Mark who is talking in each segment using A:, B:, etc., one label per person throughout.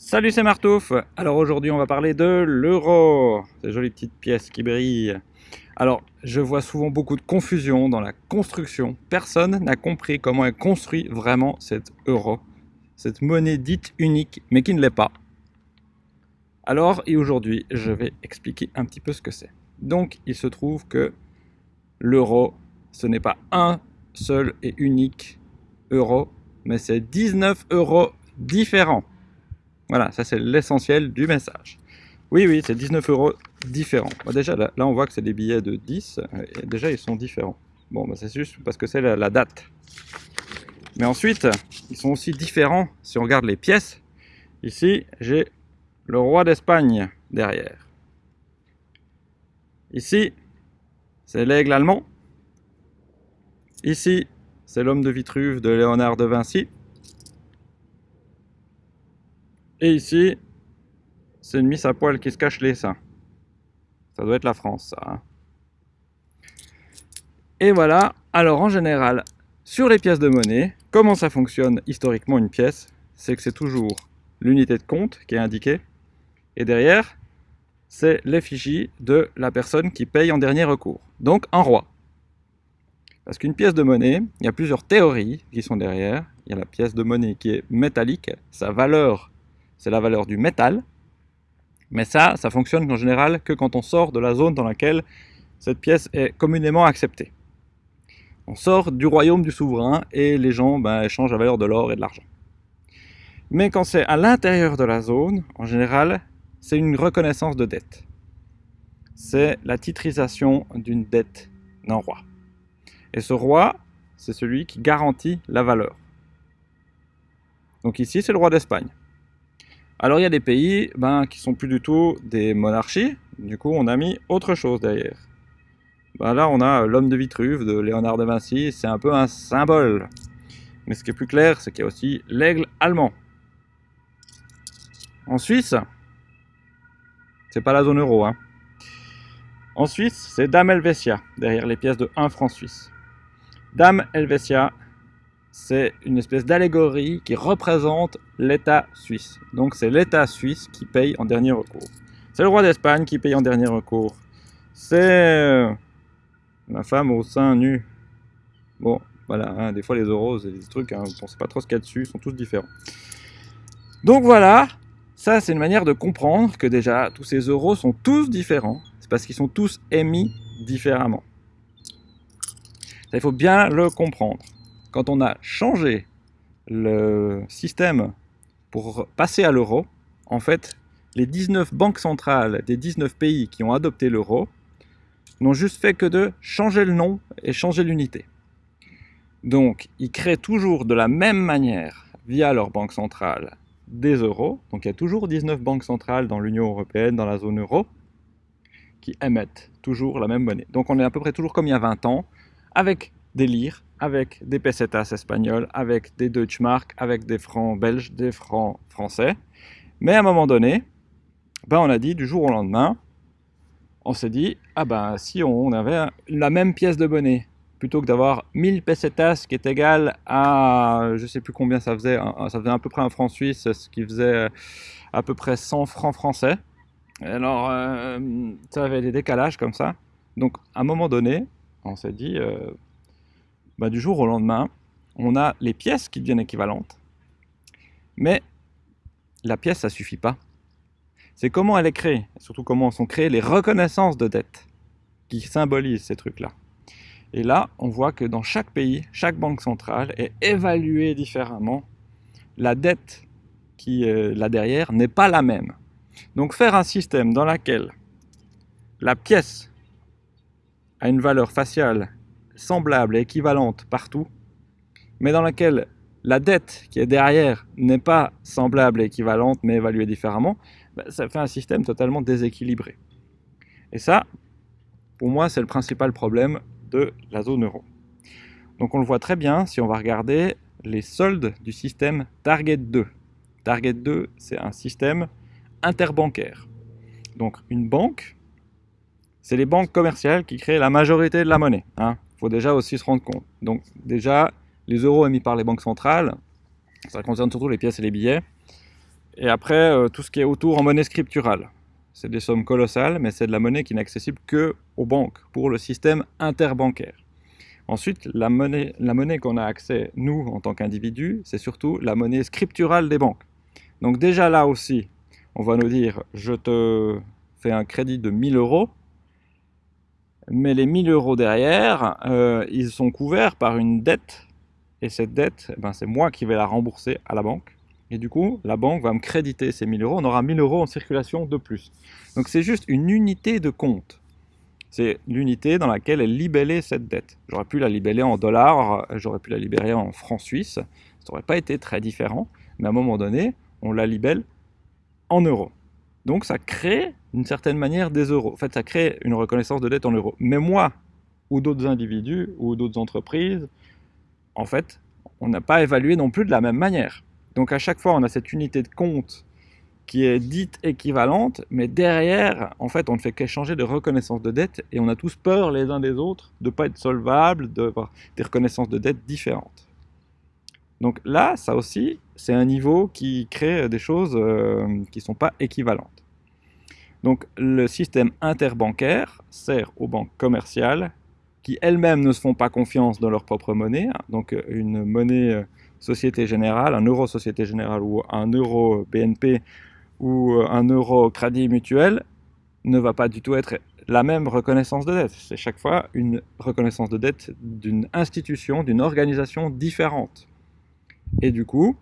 A: Salut, c'est Martouf. Alors aujourd'hui, on va parler de l'euro. Ces jolies petites pièces qui brillent. Alors, je vois souvent beaucoup de confusion dans la construction. Personne n'a compris comment est construit vraiment cet euro. Cette monnaie dite unique, mais qui ne l'est pas. Alors, et aujourd'hui, je vais expliquer un petit peu ce que c'est. Donc, il se trouve que l'euro, ce n'est pas un seul et unique euro, mais c'est 19 euros différents. Voilà, ça c'est l'essentiel du message. Oui, oui, c'est 19 euros différents. déjà, là, on voit que c'est des billets de 10. Et déjà, ils sont différents. Bon, bah, c'est juste parce que c'est la, date. Mais ensuite, ils sont aussi différents si on regarde les pièces. Ici, j'ai le roi d'Espagne derrière. Ici, c'est l'aigle allemand. Ici, c'est l'homme de Vitruve de Léonard de Vinci. Et ici, c'est une mise à poil qui se cache les seins. Ça doit être la France, ça. Hein. Et voilà, alors en général, sur les pièces de monnaie, comment ça fonctionne historiquement une pièce? C'est que c'est toujours l'unité de compte qui est indiquée, et derrière, c'est l'effigie de la personne qui paye en dernier recours, donc un roi. Parce qu'une pièce de monnaie, il y a plusieurs théories qui sont derrière. Il y a la pièce de monnaie qui est métallique, sa valeur c'est la valeur du métal. Mais ça, ça fonctionne en général que quand on sort de la zone dans laquelle cette pièce est communément acceptée. On sort du royaume du souverain et les gens ben, échangent la valeur de l'or et de l'argent. Mais quand c'est à l'intérieur de la zone, en général, c'est une reconnaissance de dette. C'est la titrisation d'une dette d'un roi. Et ce roi, c'est celui qui garantit la valeur. Donc ici, c'est le roi d'Espagne. Alors il y a des pays ben, qui sont plus du tout des monarchies, du coup on a mis autre chose derrière. Ben, là on a l'homme de Vitruve de Léonard de Vinci, c'est un peu un symbole. Mais ce qui est plus clair, c'est qu'il y a aussi l'aigle allemand. En Suisse, c'est pas la zone euro. Hein. En Suisse, c'est Dame Helvetia, derrière les pièces de 1 franc suisse. Dame Helvetia, c'est une espèce d'allégorie qui représente l'État suisse. Donc c'est l'État suisse qui paye en dernier recours. C'est le roi d'Espagne qui paye en dernier recours. C'est euh, la femme au sein nu. Bon, voilà, hein, des fois les euros, c'est des trucs, on ne sait pas trop ce qu'il y a dessus, ils sont tous différents. Donc voilà, ça c'est une manière de comprendre que déjà tous ces euros sont tous différents. C'est parce qu'ils sont tous émis différemment. il faut bien le comprendre quand on a changé le système pour passer à l'euro, en fait, les 19 banques centrales des 19 pays qui ont adopté l'euro n'ont juste fait que de changer le nom et changer l'unité. Donc, ils créent toujours de la même manière, via leur banque centrale, des euros. Donc, il y a toujours 19 banques centrales dans l'Union Européenne, dans la zone euro, qui émettent toujours la même monnaie. Donc, on est à peu près toujours comme il y a 20 ans, avec des lires, avec des pesetas espagnols, avec des Deutschmark, avec des francs belges, des francs français. Mais à un moment donné, ben on a dit du jour au lendemain, on s'est dit, ah ben si on avait la même pièce de monnaie, plutôt que d'avoir 1000 pesetas qui est égal à, je sais plus combien ça faisait, ça faisait à peu près un franc suisse, ce qui faisait à peu près 100 francs français. Alors, euh, ça avait des décalages comme ça. Donc, à un moment donné, on s'est dit, euh, bah, du jour au lendemain, on a les pièces qui deviennent équivalentes, mais la pièce, ça suffit pas. C'est comment elle est créée, surtout comment sont créées les reconnaissances de dette qui symbolisent ces trucs-là. Et là, on voit que dans chaque pays, chaque banque centrale est évaluée différemment. La dette qui est là derrière n'est pas la même. Donc faire un système dans lequel la pièce a une valeur faciale semblable et équivalente partout, mais dans laquelle la dette qui est derrière n'est pas semblable et équivalente, mais évaluée différemment, ben, ça fait un système totalement déséquilibré. Et ça, pour moi, c'est le principal problème de la zone euro. Donc on le voit très bien si on va regarder les soldes du système Target 2. Target 2, c'est un système interbancaire. Donc une banque, c'est les banques commerciales qui créent la majorité de la monnaie. Hein faut déjà aussi se rendre compte. Donc déjà, les euros émis par les banques centrales, ça concerne surtout les pièces et les billets. Et après, euh, tout ce qui est autour en monnaie scripturale. C'est des sommes colossales, mais c'est de la monnaie qui n'est accessible que aux banques, pour le système interbancaire. Ensuite, la monnaie, la monnaie qu'on a accès, nous, en tant qu'individus, c'est surtout la monnaie scripturale des banques. Donc déjà là aussi, on va nous dire, je te fais un crédit de 1000 euros, mais les 1000 euros derrière, euh, ils sont couverts par une dette, et cette dette, eh ben, c'est moi qui vais la rembourser à la banque. Et du coup, la banque va me créditer ces 1000 euros, on aura 1000 euros en circulation de plus. Donc c'est juste une unité de compte. C'est l'unité dans laquelle est libellée cette dette. J'aurais pu la libeller en dollars, j'aurais pu la libérer en francs suisses, ça n'aurait pas été très différent, mais à un moment donné, on la libelle en euros. Donc ça crée d'une certaine manière des euros. En fait, ça crée une reconnaissance de dette en euros. Mais moi, ou d'autres individus, ou d'autres entreprises, en fait, on n'a pas évalué non plus de la même manière. Donc à chaque fois, on a cette unité de compte qui est dite équivalente, mais derrière, en fait, on ne fait qu'échanger de reconnaissance de dette et on a tous peur les uns des autres de ne pas être solvables, d'avoir des reconnaissances de dette différentes. Donc là, ça aussi, c'est un niveau qui crée des choses euh, qui ne sont pas équivalentes. Donc le système interbancaire sert aux banques commerciales qui elles-mêmes ne se font pas confiance dans leur propre monnaie. Donc une monnaie euh, Société Générale, un euro Société Générale ou un euro BNP ou euh, un euro Crédit Mutuel ne va pas du tout être la même reconnaissance de dette. C'est chaque fois une reconnaissance de dette d'une institution, d'une organisation différente. Et du coup,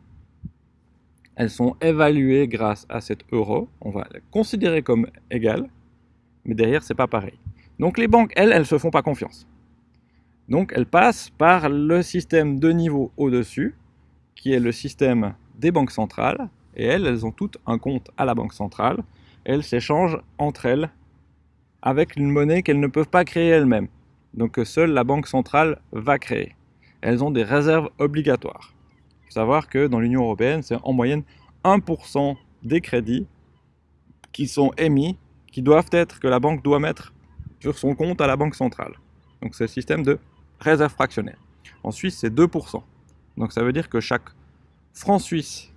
A: elles sont évaluées grâce à cet euro. On va les considérer comme égales, mais derrière, c'est pas pareil. Donc les banques, elles, elles se font pas confiance. Donc elles passent par le système de niveau au-dessus, qui est le système des banques centrales, et elles, elles ont toutes un compte à la banque centrale, elles s'échangent entre elles avec une monnaie qu'elles ne peuvent pas créer elles-mêmes, donc que seule la banque centrale va créer. Elles ont des réserves obligatoires savoir que dans l'Union Européenne, c'est en moyenne 1% des crédits qui sont émis, qui doivent être, que la banque doit mettre sur son compte à la banque centrale. Donc c'est le système de réserve fractionnaire. En Suisse, c'est 2%. Donc ça veut dire que chaque franc suisse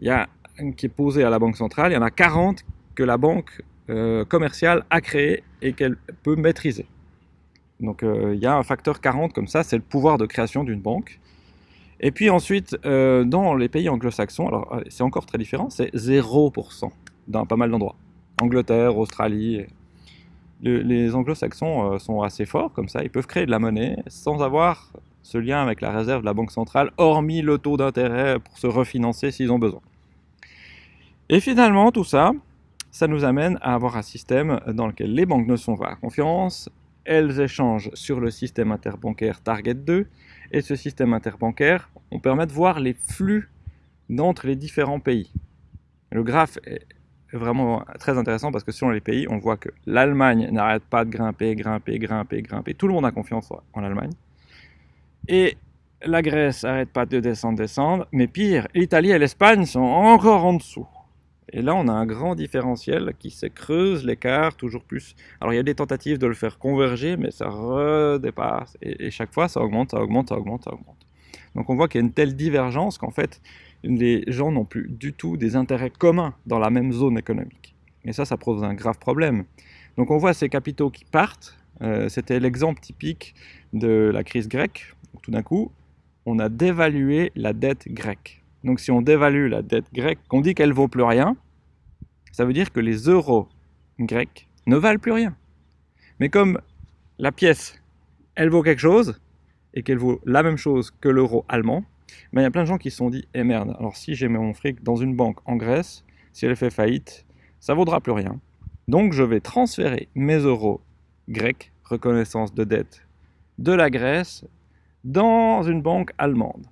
A: y a, qui est posé à la banque centrale, il y en a 40 que la banque euh, commerciale a créé et qu'elle peut maîtriser. Donc euh, il y a un facteur 40 comme ça, c'est le pouvoir de création d'une banque. Et puis ensuite, euh, dans les pays anglo-saxons, alors euh, c'est encore très différent, c'est 0% dans pas mal d'endroits. Angleterre, Australie. les anglo-saxons euh, sont assez forts comme ça, ils peuvent créer de la monnaie sans avoir ce lien avec la réserve de la banque centrale, hormis le taux d'intérêt pour se refinancer s'ils ont besoin. Et finalement, tout ça, ça nous amène à avoir un système dans lequel les banques ne sont pas à confiance, elles échangent sur le système interbancaire Target 2, et ce système interbancaire, on permet de voir les flux d'entre les différents pays. Le graphe est vraiment très intéressant parce que selon les pays, on voit que l'Allemagne n'arrête pas de grimper, grimper, grimper, grimper. Tout le monde a confiance en Allemagne. Et la Grèce n'arrête pas de descendre, descendre. Mais pire, l'Italie et l'Espagne sont encore en dessous. Et là, on a un grand différentiel qui se creuse l'écart toujours plus. Alors, il y a des tentatives de le faire converger, mais ça redépasse. Et, chaque fois, ça augmente, ça augmente, ça augmente, ça augmente. Donc, on voit qu'il y a une telle divergence qu'en fait, les gens n'ont plus du tout des intérêts communs dans la même zone économique. Et ça, ça pose un grave problème. Donc, on voit ces capitaux qui partent. Euh, c'était l'exemple typique de la crise grecque. tout d'un coup, on a dévalué la dette grecque. Donc si on dévalue la dette grecque, qu'on dit qu'elle vaut plus rien, ça veut dire que les euros grecs ne valent plus rien. Mais comme la pièce, elle vaut quelque chose, et qu'elle vaut la même chose que l'euro allemand, ben, il y a plein de gens qui se sont dit, eh merde, alors si j'ai mon fric dans une banque en Grèce, si elle fait faillite, ça vaudra plus rien. Donc je vais transférer mes euros grecs, reconnaissance de dette de la Grèce, dans une banque allemande.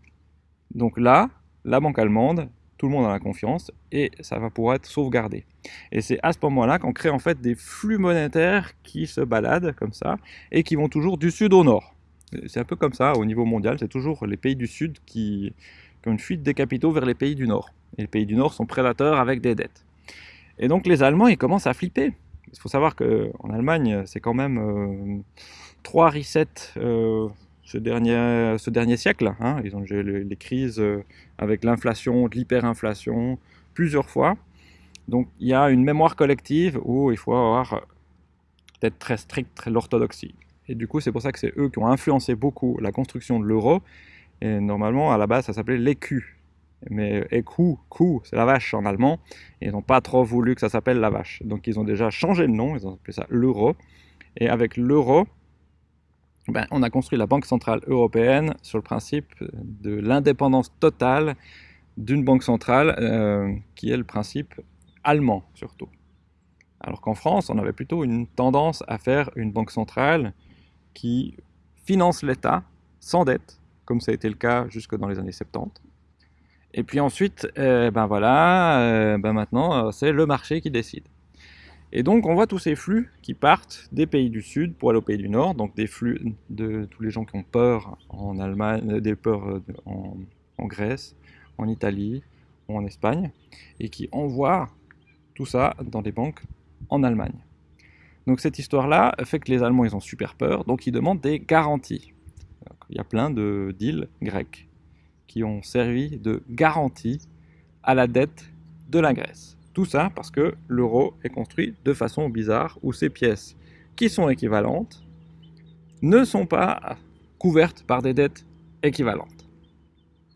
A: Donc là, la banque allemande, tout le monde a confiance et ça va pouvoir être sauvegardé. Et c'est à ce moment-là qu'on crée en fait des flux monétaires qui se baladent comme ça et qui vont toujours du sud au nord. C'est un peu comme ça au niveau mondial, c'est toujours les pays du sud qui, ont une fuite des capitaux vers les pays du nord. Et les pays du nord sont prédateurs avec des dettes. Et donc les Allemands, ils commencent à flipper. Il faut savoir qu'en Allemagne, c'est quand même euh, trois resets euh, ce dernier, ce dernier siècle. Hein. Ils ont eu les, crises euh, avec l'inflation, l'hyperinflation, plusieurs fois. Donc il y a une mémoire collective où il faut avoir d'être très strict, l'orthodoxie. Et du coup, c'est pour ça que c'est eux qui ont influencé beaucoup la construction de l'euro. Et normalement, à la base, ça s'appelait l'écu. Mais écu, coup, c'est la vache en allemand. Ils n'ont pas trop voulu que ça s'appelle la vache. Donc ils ont déjà changé le nom, ils ont appelé ça l'euro. Et avec l'euro, ben, on a construit la Banque Centrale Européenne sur le principe de l'indépendance totale d'une banque centrale, euh, qui est le principe allemand surtout. Alors qu'en France, on avait plutôt une tendance à faire une banque centrale qui finance l'État sans dette, comme ça a été le cas jusque dans les années 70. Et puis ensuite, euh, ben voilà, euh, ben maintenant, c'est le marché qui décide. Et donc on voit tous ces flux qui partent des pays du sud pour aller aux pays du nord, donc des flux de tous les gens qui ont peur en Allemagne, des peurs en, en Grèce, en Italie ou en Espagne, et qui envoient tout ça dans des banques en Allemagne. Donc cette histoire-là fait que les Allemands ils ont super peur, donc ils demandent des garanties. il y a plein de deals grecs qui ont servi de garantie à la dette de la Grèce. Tout ça parce que l'euro est construit de façon bizarre, où ces pièces qui sont équivalentes ne sont pas couvertes par des dettes équivalentes.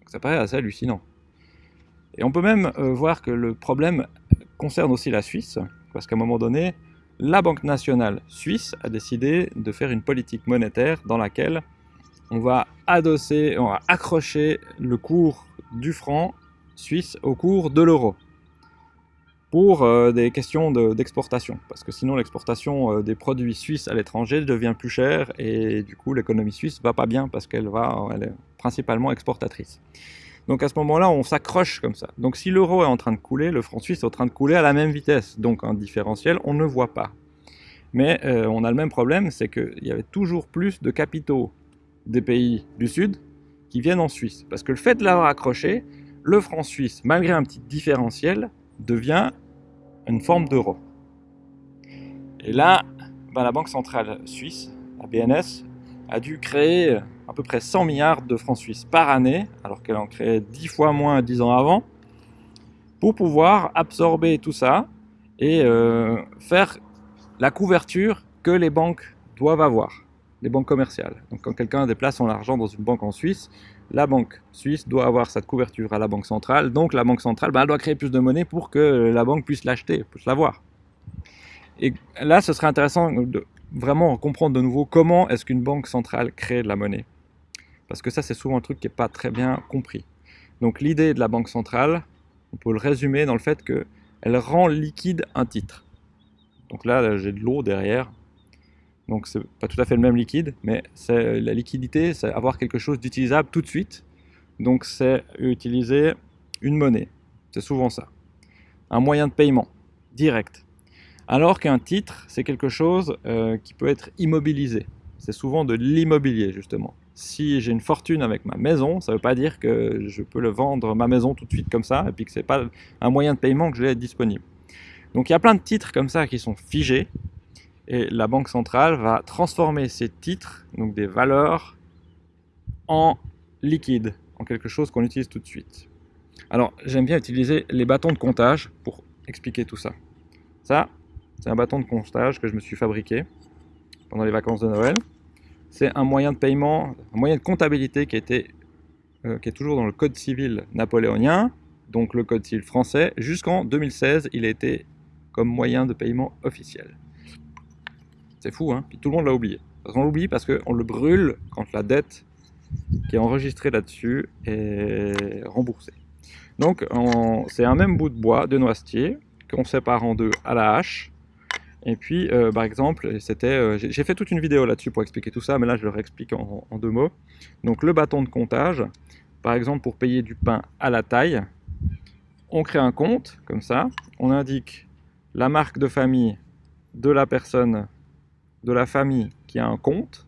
A: ça paraît assez hallucinant. Et on peut même euh, voir que le problème concerne aussi la Suisse, parce qu'à un moment donné, la Banque nationale suisse a décidé de faire une politique monétaire dans laquelle on va adosser, on va accrocher le cours du franc suisse au cours de l'euro pour euh, des questions d'exportation, parce que sinon l'exportation euh, des produits suisses à l'étranger devient plus chère et du coup l'économie suisse va pas bien parce qu'elle est principalement exportatrice. Donc à ce moment-là, on s'accroche comme ça. Donc si l'euro est en train de couler, le franc suisse est en train de couler à la même vitesse. Donc un différentiel, on ne voit pas. Mais euh, on a le même problème, c'est qu'il y avait toujours plus de capitaux des pays du Sud qui viennent en Suisse. Parce que le fait de l'avoir accroché, le franc suisse, malgré un petit différentiel, devient une forme d'euro. Et là, ben, la Banque Centrale Suisse, la BNS, a dû créer à peu près 100 milliards de francs suisses par année, alors qu'elle en créait 10 fois moins 10 ans avant, pour pouvoir absorber tout ça et euh, faire la couverture que les banques doivent avoir, les banques commerciales. Donc quand quelqu'un déplace son argent dans une banque en Suisse, la banque suisse doit avoir cette couverture à la banque centrale, donc la banque centrale ben, elle doit créer plus de monnaie pour que la banque puisse l'acheter, puisse l'avoir. Et là, ce serait intéressant de vraiment comprendre de nouveau comment est-ce qu'une banque centrale crée de la monnaie. Parce que ça, c'est souvent un truc qui n'est pas très bien compris. Donc l'idée de la banque centrale, on peut le résumer dans le fait qu'elle rend liquide un titre. Donc là, j'ai de l'eau derrière. Donc c'est pas tout à fait le même liquide, mais la liquidité, c'est avoir quelque chose d'utilisable tout de suite. Donc c'est utiliser une monnaie. C'est souvent ça. Un moyen de paiement direct. Alors qu'un titre, c'est quelque chose euh, qui peut être immobilisé. C'est souvent de l'immobilier, justement si j'ai une fortune avec ma maison, ça ne veut pas dire que je peux le vendre ma maison tout de suite comme ça, et puis que ce n'est pas un moyen de paiement que je l'ai disponible. Donc il y a plein de titres comme ça qui sont figés, et la Banque centrale va transformer ces titres, donc des valeurs, en liquide, en quelque chose qu'on utilise tout de suite. Alors j'aime bien utiliser les bâtons de comptage pour expliquer tout ça. Ça, c'est un bâton de comptage que je me suis fabriqué pendant les vacances de Noël c'est un moyen de paiement, un moyen de comptabilité qui, était, euh, qui est toujours dans le code civil napoléonien, donc le code civil français. Jusqu'en 2016, il a été comme moyen de paiement officiel. C'est fou, hein Puis tout le monde l'a oublié. On l'oublie parce qu'on le brûle quand la dette qui est enregistrée là-dessus est remboursée. Donc c'est un même bout de bois de noisetier qu'on sépare en deux à la hache et puis, euh, par exemple, c'était, euh, j'ai fait toute une vidéo là-dessus pour expliquer tout ça, mais là je le réexplique en, deux mots. Donc le bâton de comptage, par exemple pour payer du pain à la taille, on crée un compte, comme ça, on indique la marque de famille de la personne, de la famille qui a un compte.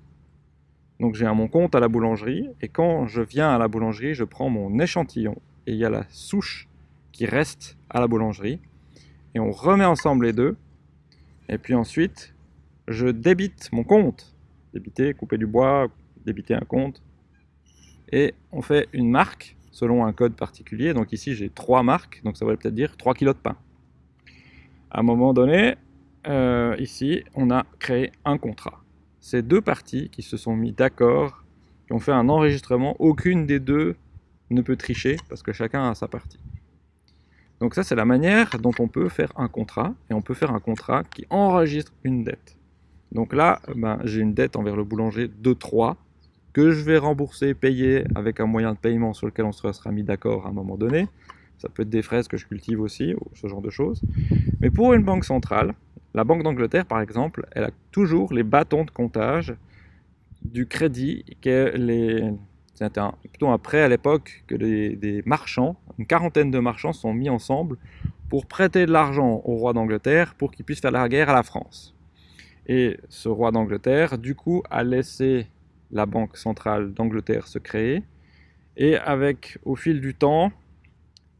A: Donc j'ai mon compte à la boulangerie, et quand je viens à la boulangerie, je prends mon échantillon, et il y a la souche qui reste à la boulangerie, et on remet ensemble les deux, et puis ensuite, je débite mon compte. Débiter, couper du bois, débiter un compte. Et on fait une marque selon un code particulier. Donc ici, j'ai trois marques, donc ça veut peut-être dire 3 kilos de pain. À un moment donné, euh, ici, on a créé un contrat. C'est deux parties qui se sont mis d'accord, qui ont fait un enregistrement. Aucune des deux ne peut tricher parce que chacun a sa partie. Donc ça, c'est la manière dont on peut faire un contrat. Et on peut faire un contrat qui enregistre une dette. Donc là, ben, j'ai une dette envers le boulanger de 3 que je vais rembourser, payer avec un moyen de paiement sur lequel on se sera mis d'accord à un moment donné. Ça peut être des fraises que je cultive aussi, ou ce genre de choses. Mais pour une banque centrale, la Banque d'Angleterre par exemple, elle a toujours les bâtons de comptage du crédit que. C'était plutôt un prêt à l'époque que des marchands, une quarantaine de marchands sont mis ensemble pour prêter de l'argent au roi d'Angleterre pour qu'il puisse faire la guerre à la France. Et ce roi d'Angleterre, du coup, a laissé la Banque centrale d'Angleterre se créer, et avec, au fil du temps,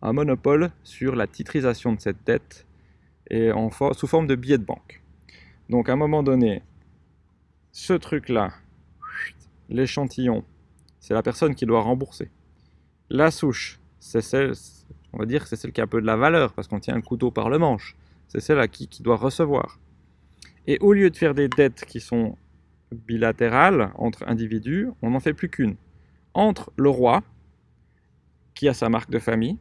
A: un monopole sur la titrisation de cette dette et en sous forme de billets de banque. Donc à un moment donné, ce truc-là, l'échantillon, c'est la personne qui doit rembourser. La souche, c'est celle, on va dire, c'est celle qui a un peu de la valeur parce qu'on tient un couteau par le manche. C'est celle à qui, qui doit recevoir. Et au lieu de faire des dettes qui sont bilatérale entre individus, on n'en fait plus qu'une. Entre le roi, qui a sa marque de famille,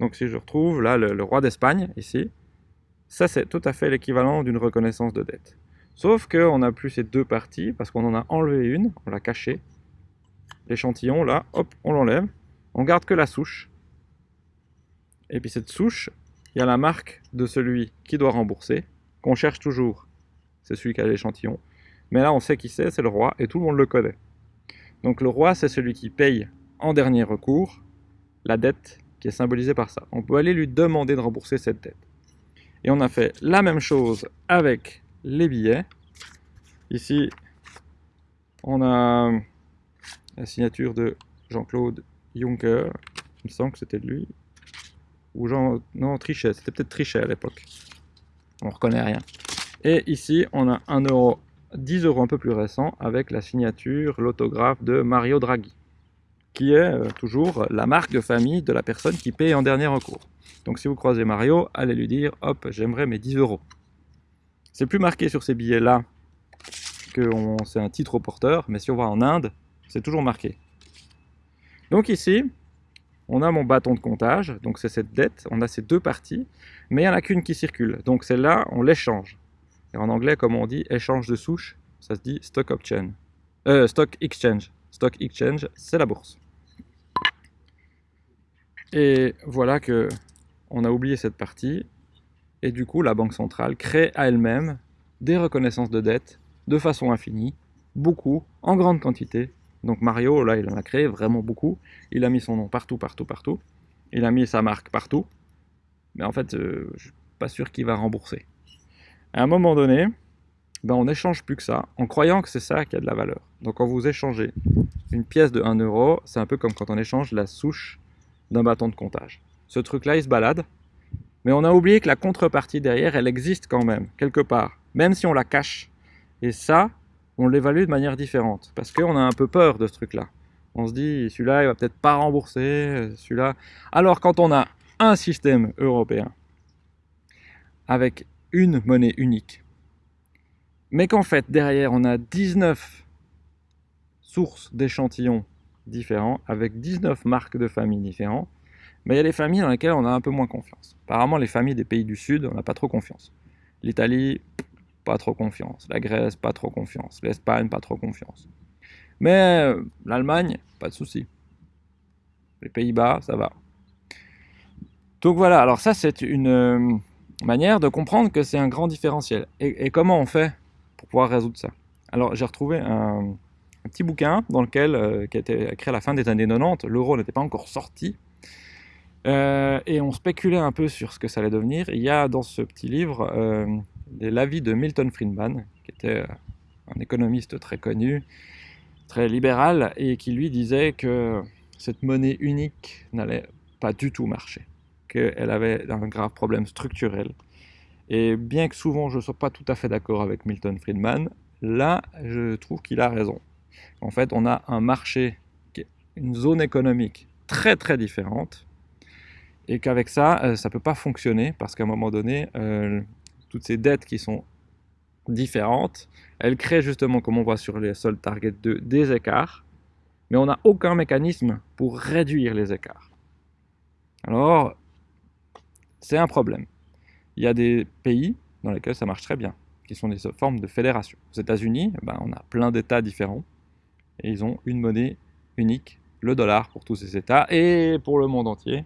A: donc si je retrouve là le, roi d'Espagne, ici, ça c'est tout à fait l'équivalent d'une reconnaissance de dette. Sauf qu'on n'a plus ces deux parties, parce qu'on en a enlevé une, on l'a cachée. L'échantillon, là, hop, on l'enlève. On garde que la souche. Et puis cette souche, il y a la marque de celui qui doit rembourser, qu'on cherche toujours. C'est celui qui a l'échantillon. Mais là, on sait qui c'est, c'est le roi, et tout le monde le connaît. Donc le roi, c'est celui qui paye en dernier recours la dette qui est symbolisée par ça. On peut aller lui demander de rembourser cette dette. Et on a fait la même chose avec les billets. Ici, on a la signature de Jean-Claude Juncker. Il me semble que c'était lui. Ou Jean... Non, Trichet. C'était peut-être Trichet à l'époque. On reconnaît rien. Et ici, on a un euro 10 euros un peu plus récent avec la signature, l'autographe de Mario Draghi, qui est euh, toujours la marque de famille de la personne qui paye en dernier recours. Donc si vous croisez Mario, allez lui dire « Hop, j'aimerais mes 10 euros ». C'est plus marqué sur ces billets-là que c'est un titre au porteur, mais si on va en Inde, c'est toujours marqué. Donc ici, on a mon bâton de comptage, donc c'est cette dette, on a ces deux parties, mais il n'y en a qu'une qui circule, donc celle-là, on l'échange en anglais, comme on dit échange de souche, ça se dit stock exchange. Euh, stock exchange. Stock exchange, c'est la bourse. Et voilà que on a oublié cette partie. Et du coup, la Banque centrale crée à elle-même des reconnaissances de dette de façon infinie, beaucoup, en grande quantité. Donc Mario, là, il en a créé vraiment beaucoup. Il a mis son nom partout, partout, partout. Il a mis sa marque partout. Mais en fait, euh, je suis pas sûr qu'il va rembourser. À un moment donné, ben on n'échange plus que ça, en croyant que c'est ça qui a de la valeur. Donc quand vous échangez une pièce de 1 euro, c'est un peu comme quand on échange la souche d'un bâton de comptage. Ce truc-là, il se balade, mais on a oublié que la contrepartie derrière, elle existe quand même, quelque part, même si on la cache. Et ça, on l'évalue de manière différente, parce qu'on a un peu peur de ce truc-là. On se dit, celui-là, il va peut-être pas rembourser, celui-là... Alors quand on a un système européen, avec une monnaie unique. Mais qu'en fait, derrière, on a 19 sources d'échantillons différents, avec 19 marques de familles différentes, mais il y a des familles dans lesquelles on a un peu moins confiance. Apparemment, les familles des pays du Sud, on n'a pas trop confiance. L'Italie, pas trop confiance. La Grèce, pas trop confiance. L'Espagne, pas trop confiance. Mais euh, l'Allemagne, pas de souci. Les Pays-Bas, ça va. Donc voilà, alors ça c'est une, euh, manière de comprendre que c'est un grand différentiel. Et, comment on fait pour pouvoir résoudre ça? Alors j'ai retrouvé un, petit bouquin dans lequel, euh, qui a été écrit à la fin des années 90, l'euro n'était pas encore sorti, euh, et on spéculait un peu sur ce que ça allait devenir. Il y a dans ce petit livre euh, l'avis de Milton Friedman, qui était un économiste très connu, très libéral, et qui lui disait que cette monnaie unique n'allait pas du tout marcher qu'elle avait un grave problème structurel. Et bien que souvent je ne sois pas tout à fait d'accord avec Milton Friedman, là je trouve qu'il a raison. En fait, on a un marché, une zone économique très très différentes et qu'avec ça, euh, ça ne peut pas fonctionner parce qu'à un moment donné, euh, toutes ces dettes qui sont différentes, elles créent justement, comme on voit sur les soldes Target 2, des écarts, mais on n'a aucun mécanisme pour réduire les écarts. Alors, c'est un problème. Il y a des pays dans lesquels ça marche très bien, qui sont des formes de fédération. Aux États-Unis, ben, on a plein d'États différents, et ils ont une monnaie unique, le dollar pour tous ces États, et pour le monde entier,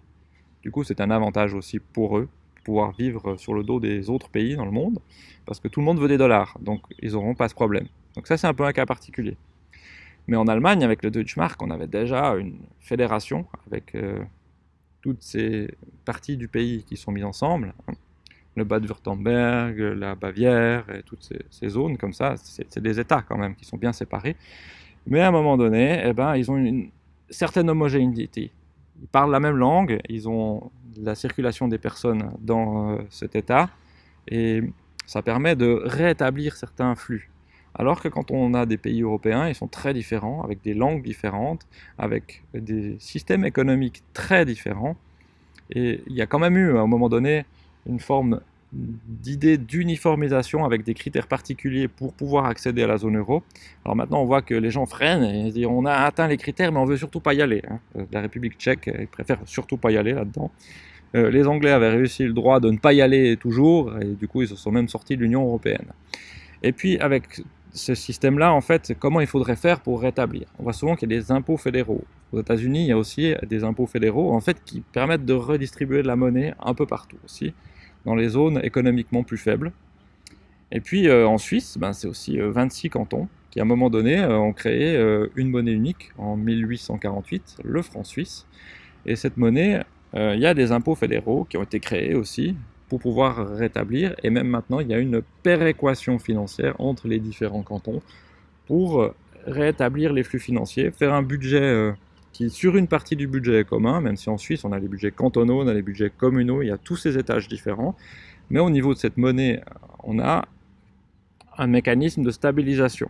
A: du coup, c'est un avantage aussi pour eux, pouvoir vivre sur le dos des autres pays dans le monde, parce que tout le monde veut des dollars, donc ils n'auront pas ce problème. Donc ça, c'est un peu un cas particulier. Mais en Allemagne, avec le Deutschmark, on avait déjà une fédération avec euh, toutes ces parties du pays qui sont mises ensemble. Le Bade-Württemberg, la Bavière, et toutes ces, zones comme ça, c'est des États quand même qui sont bien séparés. Mais à un moment donné, eh ben, ils ont une certaine homogénéité ils parlent la même langue, ils ont la circulation des personnes dans euh, cet état, et ça permet de rétablir certains flux. Alors que quand on a des pays européens, ils sont très différents, avec des langues différentes, avec des systèmes économiques très différents, et il y a quand même eu, à un moment donné, une forme d'idée d'uniformisation avec des critères particuliers pour pouvoir accéder à la zone euro. Alors maintenant, on voit que les gens freinent et disent on a atteint les critères, mais on veut surtout pas y aller. Hein. Euh, la République tchèque préfère surtout pas y aller là-dedans. Euh, les Anglais avaient réussi le droit de ne pas y aller toujours, et du coup, ils se sont même sortis de l'Union européenne. Et puis, avec ce système-là, en fait, comment il faudrait faire pour rétablir? On voit souvent qu'il y a des impôts fédéraux. Aux États-Unis, il y a aussi des impôts fédéraux, en fait, qui permettent de redistribuer de la monnaie un peu partout aussi dans les zones économiquement plus faibles. Et puis euh, en Suisse, ben, c'est aussi 26 euh, cantons qui à un moment donné euh, ont créé une monnaie unique en 1848, le franc suisse. Et cette monnaie, il y a des impôts fédéraux qui ont été créés aussi pour pouvoir rétablir, et même maintenant il y a une péréquation financière entre les différents cantons pour rétablir les flux financiers, faire un budget qui sur une partie du budget commun, même si en Suisse on a les budgets cantonaux, on a les budgets communaux, il y a tous ces étages différents, mais au niveau de cette monnaie, on a un mécanisme de stabilisation,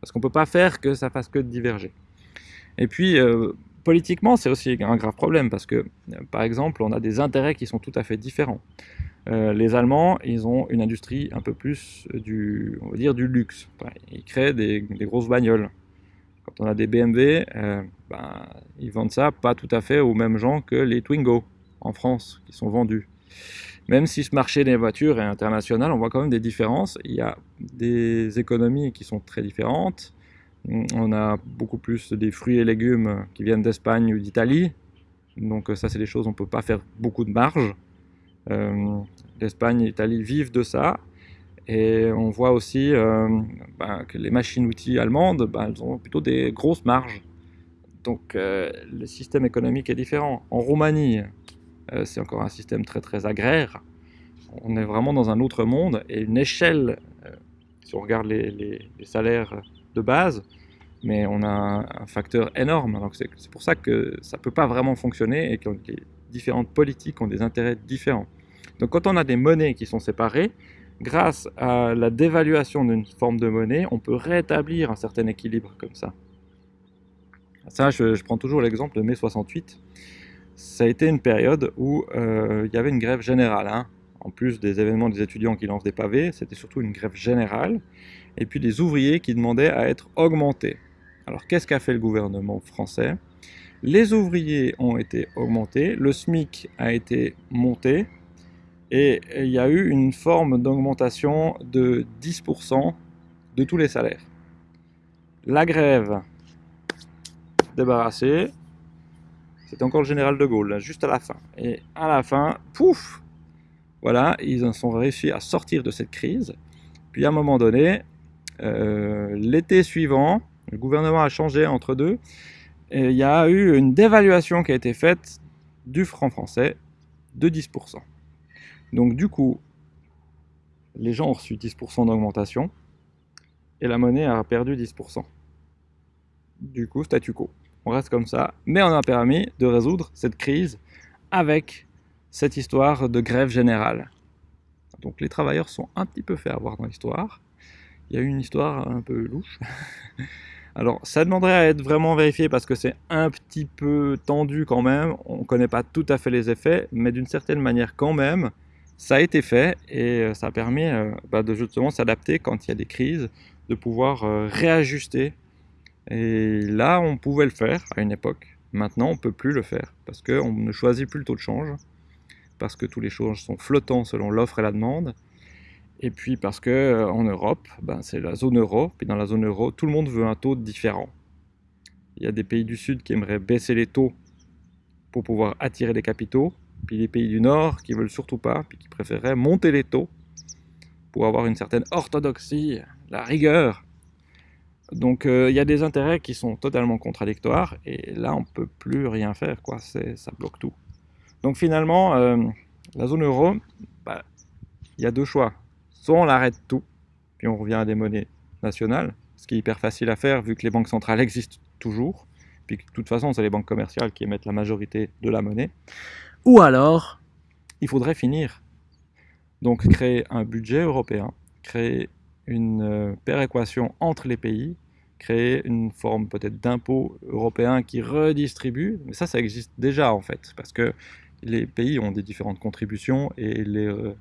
A: parce qu'on ne peut pas faire que ça fasse que de diverger. Et puis, euh, politiquement, c'est aussi un grave problème, parce que, par exemple, on a des intérêts qui sont tout à fait différents. Euh, les Allemands, ils ont une industrie un peu plus du, on va dire, du luxe. ils créent des grosses bagnoles. Quand on a des BMW, euh, ben, ils vendent ça pas tout à fait aux mêmes gens que les Twingo en France qui sont vendus. Même si ce marché des voitures est international, on voit quand même des différences. Il y a des économies qui sont très différentes. On a beaucoup plus des fruits et légumes qui viennent d'Espagne ou d'Italie. Donc ça, c'est des choses, on ne peut pas faire beaucoup de marge. Euh, L'Espagne et l'Italie vivent de ça. Et on voit aussi euh, ben, que les machines-outils allemandes, ben, elles ont plutôt des grosses marges. Donc euh, le système économique est différent. En Roumanie, euh, c'est encore un système très très agraire. On est vraiment dans un autre monde et une échelle, si on regarde les, salaires de base, mais on a un, facteur énorme. C'est pour ça que ça ne peut pas vraiment fonctionner et que les différentes politiques ont des intérêts différents. Donc quand on a des monnaies qui sont séparées, grâce à la dévaluation d'une forme de monnaie, on peut rétablir un certain équilibre comme ça. Ça, je, prends toujours l'exemple de mai 68. Ça a été une période où euh, il y avait une grève générale. Hein. En plus des événements des étudiants qui lancent des pavés, c'était surtout une grève générale. Et puis des ouvriers qui demandaient à être augmentés. Alors qu'est-ce qu'a fait le gouvernement français? Les ouvriers ont été augmentés, le SMIC a été monté, et il y a eu une forme d'augmentation de 10% de tous les salaires. La grève débarrassée, c'était encore le général de Gaulle, juste à la fin. Et à la fin, pouf Voilà, ils en sont réussi à sortir de cette crise. Puis à un moment donné, euh, l'été suivant, le gouvernement a changé entre deux, et il y a eu une dévaluation qui a été faite du franc français de 10%. Donc du coup, les gens ont reçu 10% d'augmentation et la monnaie a perdu 10%. Du coup, statu quo. On reste comme ça, mais on a permis de résoudre cette crise avec cette histoire de grève générale. Donc les travailleurs sont un petit peu fait avoir dans l'histoire. Il y a eu une histoire un peu louche. Alors, ça demanderait à être vraiment vérifié parce que c'est un petit peu tendu quand même. On ne connaît pas tout à fait les effets, mais d'une certaine manière quand même, ça a été fait et euh, ça a permis euh, bah, de justement s'adapter quand il y a des crises, de pouvoir euh, réajuster. Et là, on pouvait le faire à une époque. Maintenant, on ne peut plus le faire parce qu'on ne choisit plus le taux de change, parce que tous les changes sont flottants selon l'offre et la demande. Et puis parce que en Europe, ben, c'est la zone euro, puis dans la zone euro, tout le monde veut un taux différent. Il y a des pays du sud qui aimeraient baisser les taux pour pouvoir attirer des capitaux, puis les pays du nord qui veulent surtout pas, puis qui préféreraient monter les taux pour avoir une certaine orthodoxie, la rigueur. Donc euh, il y a des intérêts qui sont totalement contradictoires, et là on peut plus rien faire, quoi. ça bloque tout. Donc finalement, euh, la zone euro, bah, il y a deux choix soit on l'arrête tout, puis on revient à des monnaies nationales, ce qui est hyper facile à faire vu que les banques centrales existent toujours, puis que de toute façon c'est les banques commerciales qui émettent la majorité de la monnaie, ou alors il faudrait finir. Donc créer un budget européen, créer une euh, péréquation entre les pays, créer une forme peut-être d'impôt européen qui redistribue, mais ça ça existe déjà en fait, parce que les pays ont des différentes contributions et les euh,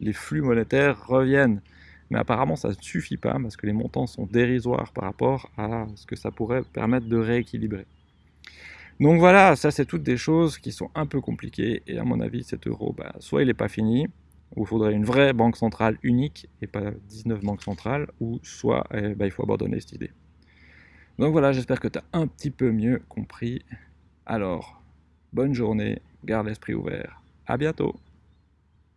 A: les flux monétaires reviennent. Mais apparemment, ça ne suffit pas parce que les montants sont dérisoires par rapport à ce que ça pourrait permettre de rééquilibrer. Donc voilà, ça c'est toutes des choses qui sont un peu compliquées et à mon avis cet euro, bah, soit il n'est pas fini, ou il faudrait une vraie banque centrale unique et pas 19 banques centrales, ou soit eh, bah, il faut abandonner cette idée. Donc voilà, j'espère que tu as un petit peu mieux compris. Alors, bonne journée, garde l'esprit ouvert, à bientôt